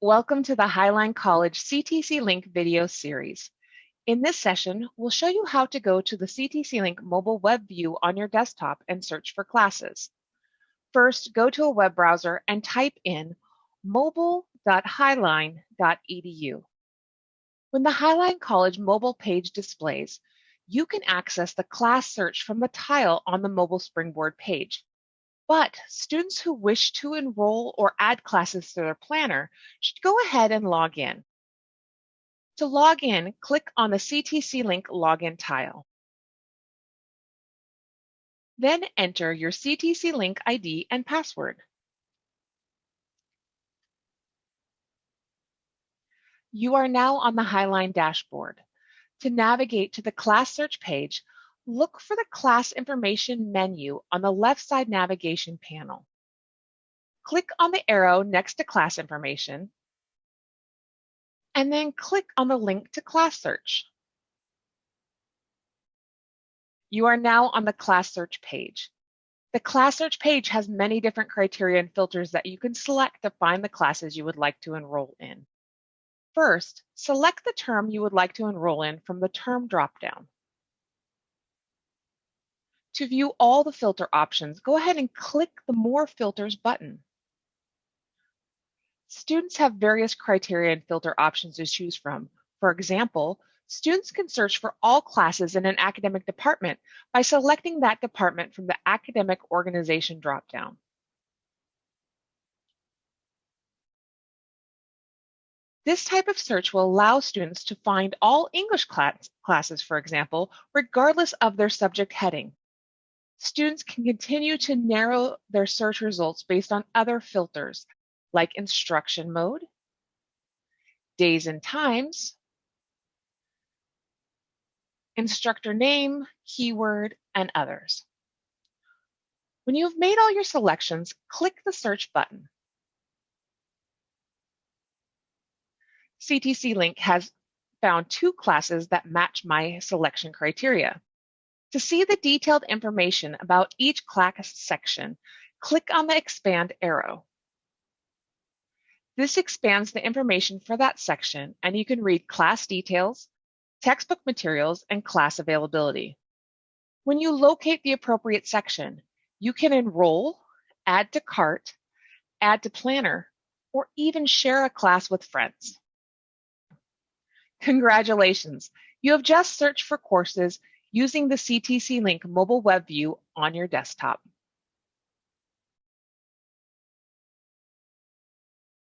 Welcome to the Highline College CTC Link video series. In this session, we'll show you how to go to the CTC Link mobile web view on your desktop and search for classes. First, go to a web browser and type in mobile.highline.edu. When the Highline College mobile page displays, you can access the class search from the tile on the mobile Springboard page. But students who wish to enroll or add classes to their planner should go ahead and log in. To log in, click on the CTC Link login tile. Then enter your CTC Link ID and password. You are now on the Highline dashboard. To navigate to the class search page, look for the class information menu on the left side navigation panel. Click on the arrow next to class information, and then click on the link to class search. You are now on the class search page. The class search page has many different criteria and filters that you can select to find the classes you would like to enroll in. First, select the term you would like to enroll in from the term dropdown. To view all the filter options, go ahead and click the More Filters button. Students have various criteria and filter options to choose from. For example, students can search for all classes in an academic department by selecting that department from the Academic Organization dropdown. This type of search will allow students to find all English class, classes, for example, regardless of their subject heading students can continue to narrow their search results based on other filters like instruction mode, days and times, instructor name, keyword, and others. When you have made all your selections, click the search button. CTC Link has found two classes that match my selection criteria. To see the detailed information about each class section, click on the expand arrow. This expands the information for that section and you can read class details, textbook materials, and class availability. When you locate the appropriate section, you can enroll, add to cart, add to planner, or even share a class with friends. Congratulations! You have just searched for courses using the CTC Link mobile web view on your desktop.